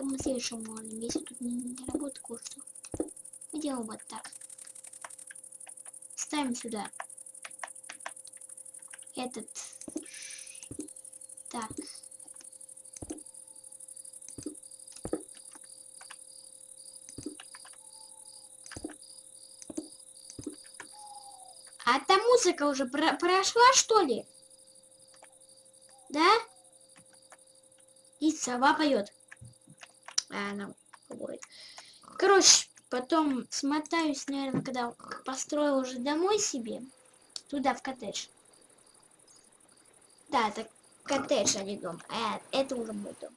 Чем мы следующим можем, если тут не, не работает кое-что. Делаем вот так. Ставим сюда. Этот. Так. А та музыка уже про прошла, что ли? Да? И сова поет. А, она говорит. Короче, потом смотаюсь, наверное, когда построил уже домой себе. Туда, в коттедж. Да, это коттедж, а не дом. А, это уже мой дом.